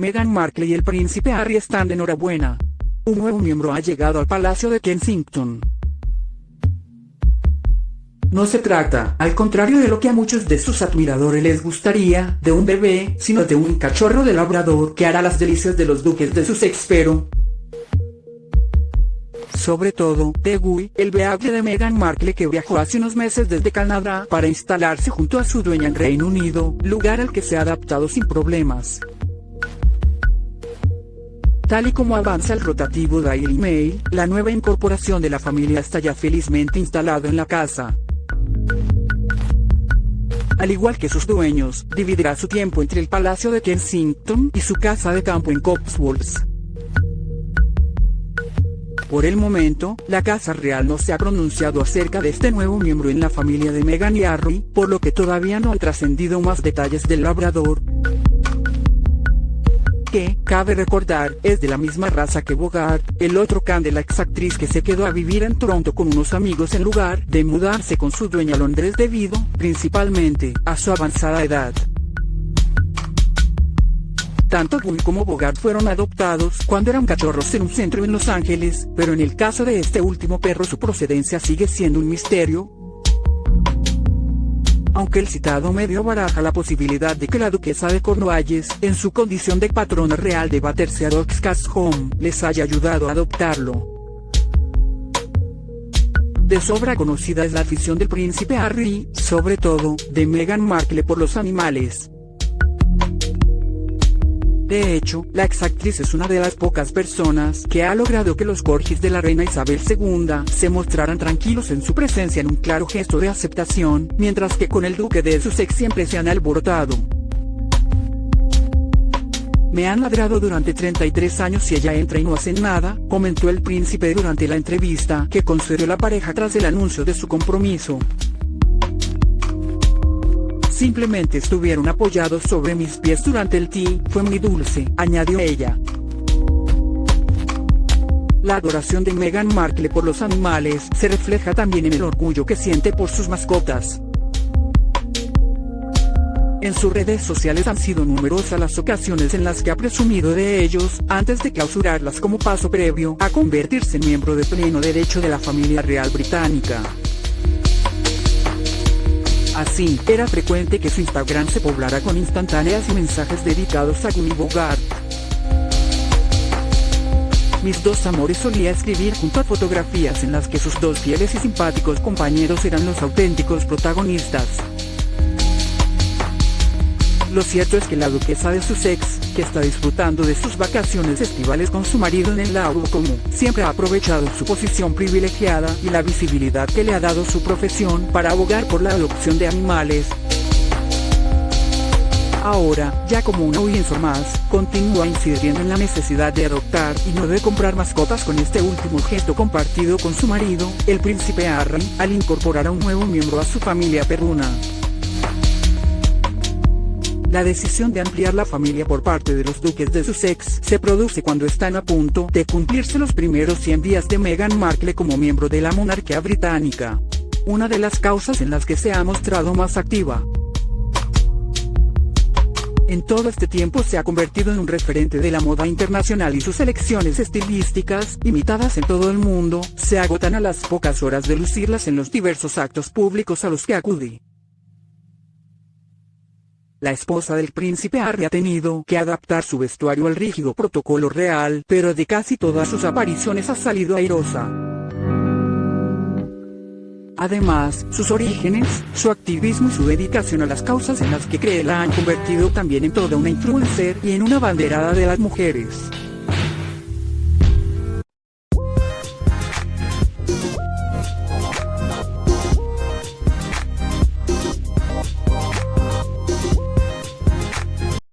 Meghan Markle y el príncipe Harry están de enhorabuena. Un nuevo miembro ha llegado al Palacio de Kensington. No se trata, al contrario de lo que a muchos de sus admiradores les gustaría, de un bebé, sino de un cachorro de labrador que hará las delicias de los duques de su pero sobre todo, de Guy, el beagle de Meghan Markle que viajó hace unos meses desde Canadá para instalarse junto a su dueña en Reino Unido, lugar al que se ha adaptado sin problemas. Tal y como avanza el rotativo Daily Mail, la nueva incorporación de la familia está ya felizmente instalado en la casa. Al igual que sus dueños, dividirá su tiempo entre el Palacio de Kensington y su casa de campo en Cotswolds. Por el momento, la Casa Real no se ha pronunciado acerca de este nuevo miembro en la familia de Meghan y Harry, por lo que todavía no ha trascendido más detalles del labrador. Que, cabe recordar, es de la misma raza que Bogart, el otro can de la exactriz que se quedó a vivir en Toronto con unos amigos en lugar de mudarse con su dueña a Londres debido, principalmente, a su avanzada edad. Tanto Guy como Bogart fueron adoptados cuando eran cachorros en un centro en Los Ángeles, pero en el caso de este último perro su procedencia sigue siendo un misterio. Aunque el citado medio baraja la posibilidad de que la duquesa de Cornualles, en su condición de patrona real de Battersea Dogs Cast Home, les haya ayudado a adoptarlo. De sobra conocida es la afición del príncipe Harry, sobre todo, de Meghan Markle por los animales. De hecho, la exactriz es una de las pocas personas que ha logrado que los corgis de la reina Isabel II se mostraran tranquilos en su presencia en un claro gesto de aceptación, mientras que con el duque de Sussex siempre se han alborotado. Me han ladrado durante 33 años y ella entra y no hace nada, comentó el príncipe durante la entrevista que concedió la pareja tras el anuncio de su compromiso. Simplemente estuvieron apoyados sobre mis pies durante el ti, fue muy dulce, añadió ella. La adoración de Meghan Markle por los animales se refleja también en el orgullo que siente por sus mascotas. En sus redes sociales han sido numerosas las ocasiones en las que ha presumido de ellos, antes de clausurarlas como paso previo a convertirse en miembro de pleno derecho de la familia real británica. Así, era frecuente que su Instagram se poblara con instantáneas y mensajes dedicados a Gunny Bogart. Mis dos amores solía escribir junto a fotografías en las que sus dos fieles y simpáticos compañeros eran los auténticos protagonistas. Lo cierto es que la duquesa de Sussex, que está disfrutando de sus vacaciones estivales con su marido en el lago como siempre ha aprovechado su posición privilegiada y la visibilidad que le ha dado su profesión para abogar por la adopción de animales. Ahora, ya como una audiencia más, continúa incidiendo en la necesidad de adoptar y no de comprar mascotas con este último gesto compartido con su marido, el príncipe Harry, al incorporar a un nuevo miembro a su familia perruna. La decisión de ampliar la familia por parte de los duques de Sussex se produce cuando están a punto de cumplirse los primeros 100 días de Meghan Markle como miembro de la monarquía británica. Una de las causas en las que se ha mostrado más activa. En todo este tiempo se ha convertido en un referente de la moda internacional y sus elecciones estilísticas, imitadas en todo el mundo, se agotan a las pocas horas de lucirlas en los diversos actos públicos a los que acude. La esposa del príncipe Harry ha tenido que adaptar su vestuario al rígido protocolo real, pero de casi todas sus apariciones ha salido airosa. Además, sus orígenes, su activismo y su dedicación a las causas en las que cree la han convertido también en toda una influencer y en una banderada de las mujeres.